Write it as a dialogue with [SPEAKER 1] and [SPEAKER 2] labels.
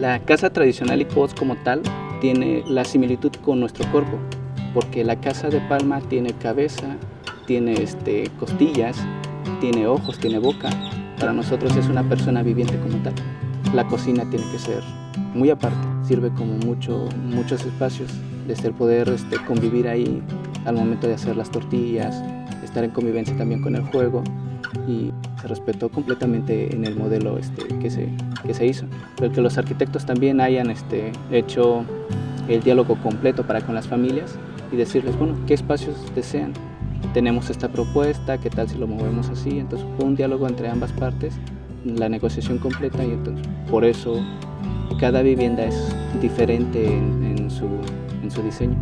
[SPEAKER 1] La casa tradicional y post como tal tiene la similitud con nuestro cuerpo, porque la casa de palma tiene cabeza, tiene este, costillas, tiene ojos, tiene boca. Para nosotros es una persona viviente como tal. La cocina tiene que ser muy aparte, sirve como mucho, muchos espacios, desde el poder este, convivir ahí al momento de hacer las tortillas, estar en convivencia también con el juego y se respetó completamente en el modelo este, que, se, que se hizo. Pero que los arquitectos también hayan este, hecho el diálogo completo para con las familias y decirles, bueno, ¿qué espacios desean? Tenemos esta propuesta, ¿qué tal si lo movemos así? Entonces fue un diálogo entre ambas partes, la negociación completa y entonces por eso cada vivienda es diferente en, en, su, en su diseño.